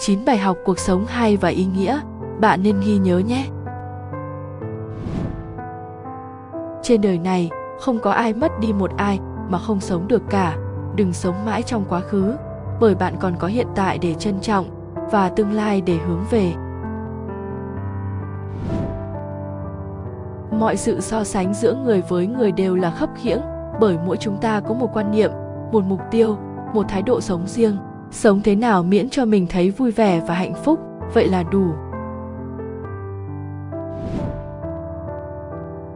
9 bài học cuộc sống hay và ý nghĩa, bạn nên ghi nhớ nhé. Trên đời này, không có ai mất đi một ai mà không sống được cả. Đừng sống mãi trong quá khứ, bởi bạn còn có hiện tại để trân trọng và tương lai để hướng về. Mọi sự so sánh giữa người với người đều là khấp khiễng, bởi mỗi chúng ta có một quan niệm, một mục tiêu, một thái độ sống riêng. Sống thế nào miễn cho mình thấy vui vẻ và hạnh phúc, vậy là đủ.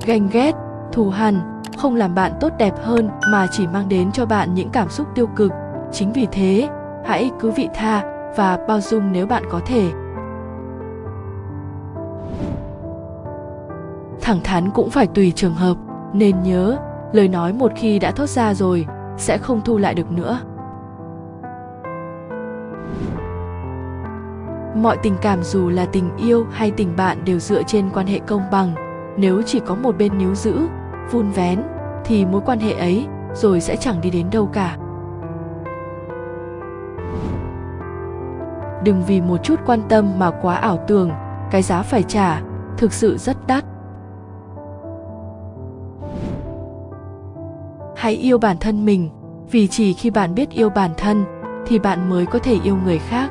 Ganh ghét, thù hằn không làm bạn tốt đẹp hơn mà chỉ mang đến cho bạn những cảm xúc tiêu cực. Chính vì thế, hãy cứ vị tha và bao dung nếu bạn có thể. Thẳng thắn cũng phải tùy trường hợp, nên nhớ, lời nói một khi đã thốt ra rồi sẽ không thu lại được nữa. Mọi tình cảm dù là tình yêu hay tình bạn đều dựa trên quan hệ công bằng. Nếu chỉ có một bên níu giữ, vun vén thì mối quan hệ ấy rồi sẽ chẳng đi đến đâu cả. Đừng vì một chút quan tâm mà quá ảo tưởng, cái giá phải trả thực sự rất đắt. Hãy yêu bản thân mình, vì chỉ khi bạn biết yêu bản thân thì bạn mới có thể yêu người khác.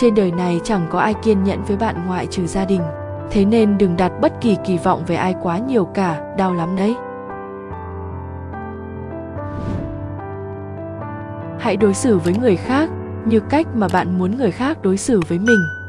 Trên đời này chẳng có ai kiên nhẫn với bạn ngoại trừ gia đình. Thế nên đừng đặt bất kỳ kỳ vọng về ai quá nhiều cả, đau lắm đấy. Hãy đối xử với người khác như cách mà bạn muốn người khác đối xử với mình.